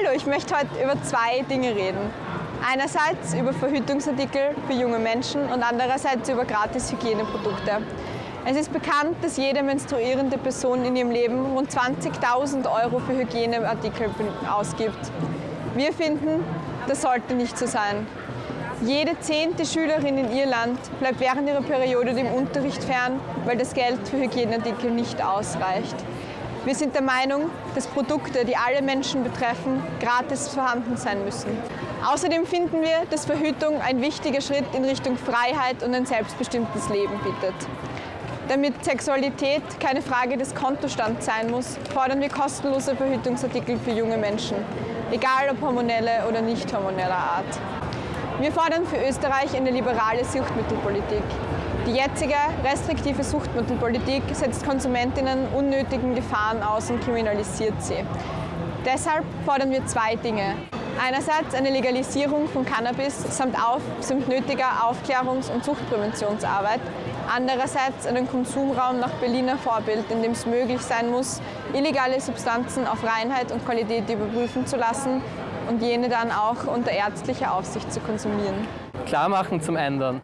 Hallo, ich möchte heute über zwei Dinge reden. Einerseits über Verhütungsartikel für junge Menschen und andererseits über gratis Hygieneprodukte. Es ist bekannt, dass jede menstruierende Person in ihrem Leben rund 20.000 Euro für Hygieneartikel ausgibt. Wir finden, das sollte nicht so sein. Jede zehnte Schülerin in Irland bleibt während ihrer Periode dem Unterricht fern, weil das Geld für Hygieneartikel nicht ausreicht. Wir sind der Meinung, dass Produkte, die alle Menschen betreffen, gratis vorhanden sein müssen. Außerdem finden wir, dass Verhütung ein wichtiger Schritt in Richtung Freiheit und ein selbstbestimmtes Leben bietet. Damit Sexualität keine Frage des Kontostands sein muss, fordern wir kostenlose Verhütungsartikel für junge Menschen, egal ob hormonelle oder nicht hormoneller Art. Wir fordern für Österreich eine liberale Suchtmittelpolitik. Die jetzige restriktive Suchtmittelpolitik setzt Konsumentinnen unnötigen Gefahren aus und kriminalisiert sie. Deshalb fordern wir zwei Dinge. Einerseits eine Legalisierung von Cannabis samt, auf, samt nötiger Aufklärungs- und Suchtpräventionsarbeit. Andererseits einen Konsumraum nach Berliner Vorbild, in dem es möglich sein muss, illegale Substanzen auf Reinheit und Qualität überprüfen zu lassen und jene dann auch unter ärztlicher Aufsicht zu konsumieren. Klar machen zum Ändern.